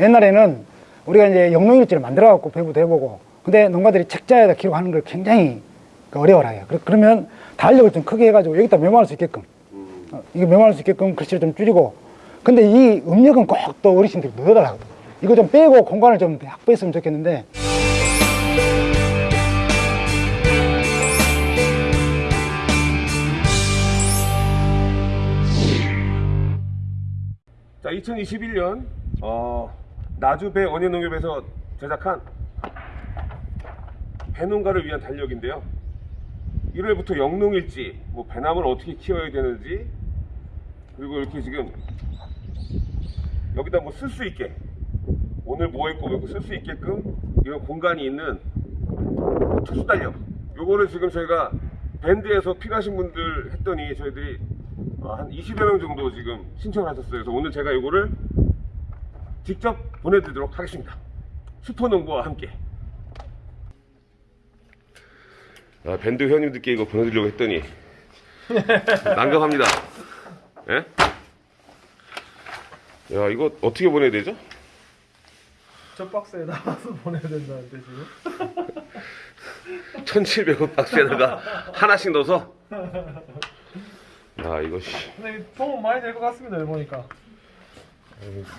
옛날에는 우리가 이제 영농일지를 만들어 갖고 배부도 해보고 근데 농가들이 책자에다 기록하는 걸 굉장히 그 어려워라 해요. 그러- 그러면 달력을 좀 크게 해가지고 여기다 메모할 수 있게끔 어, 이거 메모할 수 있게끔 글씨를 좀 줄이고 근데 이 음력은 꼭 또 어르신들이 넣어달라고. 이거 좀 빼고 공간을 좀 확보했으면 좋겠는데 2021년 어, 나주배 원예농협에서 제작한 배농가를 위한 달력인데요. 1월부터 영농일지, 뭐 배나무를 어떻게 키워야 되는지, 그리고 이렇게 지금 여기다 뭐 쓸 수 있게 오늘 뭐 했고 뭐 쓸 수 있게끔 이런 공간이 있는 특수 달력. 요거를 지금 저희가 밴드에서 필요하신 분들 했더니 저희들이 어, 한 20여 명 정도 지금 신청을 하셨어요. 그래서 오늘 제가 요거를 직접 보내드리도록 하겠습니다. 슈퍼농부와 함께. 아, 밴드 회원님들께 이거 보내드리려고 했더니 난감합니다. 예? 야 이거 어떻게 보내야 되죠? 저 박스에 담아서 보내야 된다는데 지금 1700원 박스에다가 하나씩 넣어서 야 이거 씨. 근데 도움 많이 될 것 같습니다 여기 보니까.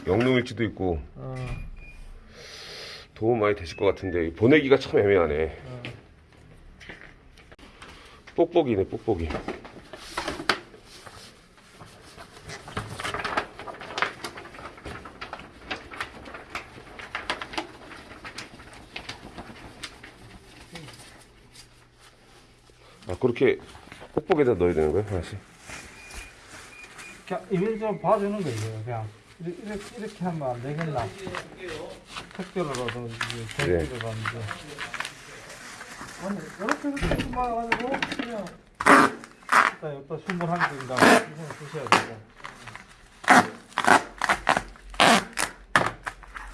영농일지도 있고. 어, 도움 많이 되실 것 같은데 보내기가 참 애매하네. 뽁뽁이네 뽁뽁이. 아 그렇게 뽁뽁이에다 넣어야 되는 거야 하나씩? 그냥 이걸 좀 봐주는 거예요 그냥. 이렇게, 이렇게, 이렇게 하면 안 되겠나? 택배로라든지 택배로라든지 아니 이렇게 해서 그냥 일단 여기다 순물 한 개인가 주셔야 되고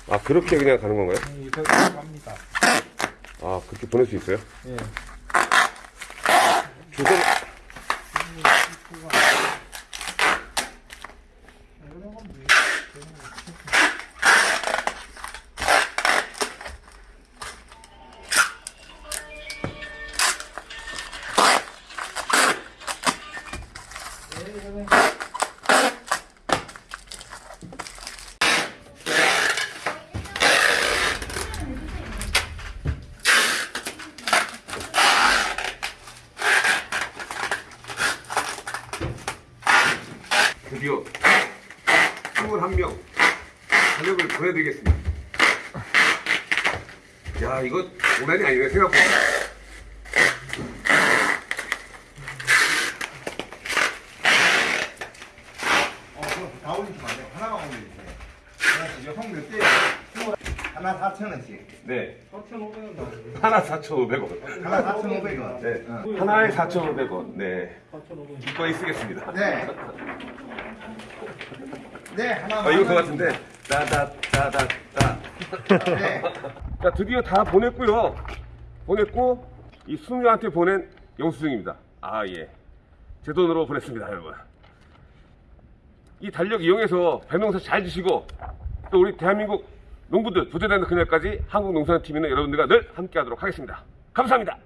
아 그렇게 그냥 가는 건가요? 이거 갑니다. 아 그렇게 보낼 수 있어요? 예. 주소 드디어 21명 자격을 보내드리겠습니다. 야, 이거 오난이 아니네, 생각보다. 다안 돼요. 하나만 올려주세요. 하나씩 몇 대? 하나 4,000원씩. 네. 4,500원 나오죠 하나 4,500원. 하나 4,500원. 네. 어. 하나에 4,500원. 네. 4,500원 기꺼이 쓰겠습니다. 네. 네, 하나. 아, 이거 그거 같은데. 따다, 따다, 따. 네. 자, 드디어 다 보냈고요. 보냈고, 이 수녀한테 보낸 영수증입니다. 아, 예. 제 돈으로 보냈습니다, 여러분. 이 달력 이용해서 배농사 잘 지시고, 또 우리 대한민국 농부들 부재되는 그날까지 한국농산팀에는 여러분들과 늘 함께 하도록 하겠습니다. 감사합니다.